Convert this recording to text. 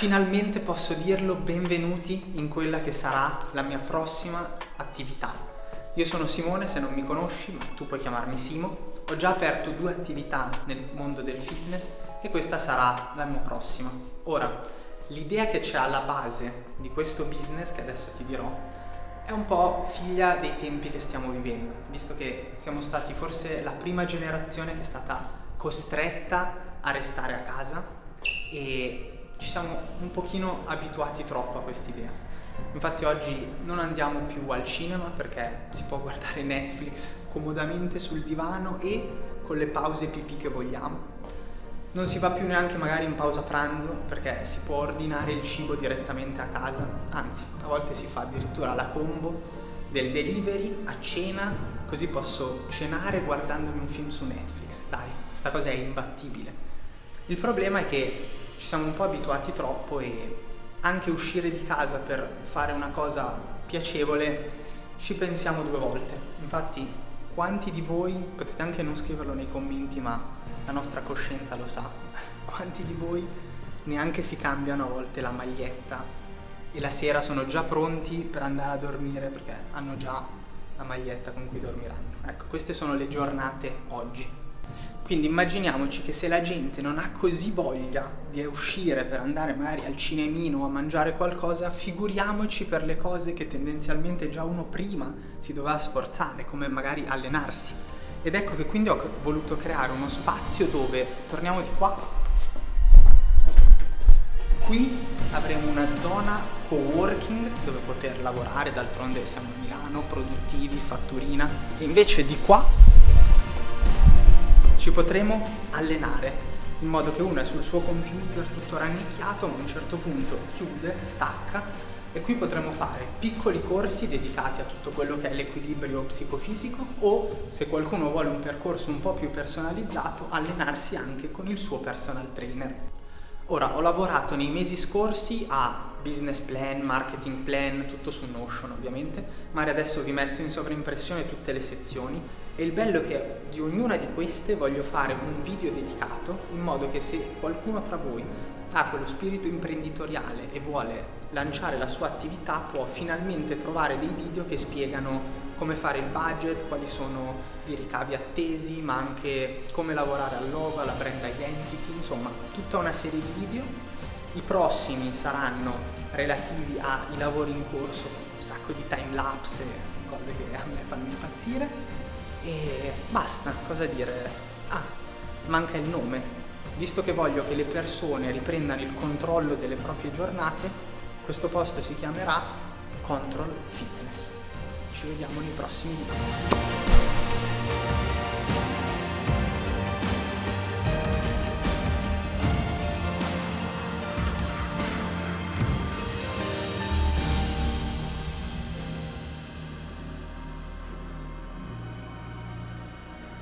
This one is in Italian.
Finalmente posso dirlo, benvenuti in quella che sarà la mia prossima attività. Io sono Simone, se non mi conosci, ma tu puoi chiamarmi Simo. Ho già aperto due attività nel mondo del fitness e questa sarà la mia prossima. Ora, l'idea che c'è alla base di questo business, che adesso ti dirò, è un po' figlia dei tempi che stiamo vivendo, visto che siamo stati forse la prima generazione che è stata costretta a restare a casa e ci siamo un pochino abituati troppo a quest'idea. Infatti oggi non andiamo più al cinema perché si può guardare Netflix comodamente sul divano e con le pause pipì che vogliamo. Non si va più neanche magari in pausa pranzo perché si può ordinare il cibo direttamente a casa, anzi a volte si fa addirittura la combo del delivery a cena così posso cenare guardandomi un film su Netflix. Dai, questa cosa è imbattibile. Il problema è che ci siamo un po' abituati troppo e anche uscire di casa per fare una cosa piacevole ci pensiamo due volte. Infatti quanti di voi, potete anche non scriverlo nei commenti ma la nostra coscienza lo sa, quanti di voi neanche si cambiano a volte la maglietta e la sera sono già pronti per andare a dormire perché hanno già la maglietta con cui dormiranno. Ecco, queste sono le giornate oggi. Quindi immaginiamoci che se la gente non ha così voglia di uscire per andare magari al cinemino a mangiare qualcosa, figuriamoci per le cose che tendenzialmente già uno prima si doveva sforzare, come magari allenarsi. Ed ecco che quindi ho voluto creare uno spazio dove, torniamo di qua, qui avremo una zona co-working dove poter lavorare, d'altronde siamo a Milano, produttivi, fatturina, e invece di qua ci potremo allenare in modo che uno è sul suo computer tutto rannicchiato ma a un certo punto chiude, stacca e qui potremo fare piccoli corsi dedicati a tutto quello che è l'equilibrio psicofisico o se qualcuno vuole un percorso un po' più personalizzato allenarsi anche con il suo personal trainer. Ora ho lavorato nei mesi scorsi a business plan, marketing plan, tutto su Notion ovviamente, ma adesso vi metto in sovraimpressione tutte le sezioni. E il bello è che di ognuna di queste voglio fare un video dedicato in modo che se qualcuno tra voi ha quello spirito imprenditoriale e vuole lanciare la sua attività può finalmente trovare dei video che spiegano come fare il budget, quali sono i ricavi attesi, ma anche come lavorare al logo, alla brand identity, insomma tutta una serie di video. I prossimi saranno relativi ai lavori in corso, un sacco di time lapse, cose che a me fanno impazzire e basta, cosa dire? Ah, manca il nome. Visto che voglio che le persone riprendano il controllo delle proprie giornate, questo post si chiamerà Control Fitness. Ci vediamo nei prossimi video.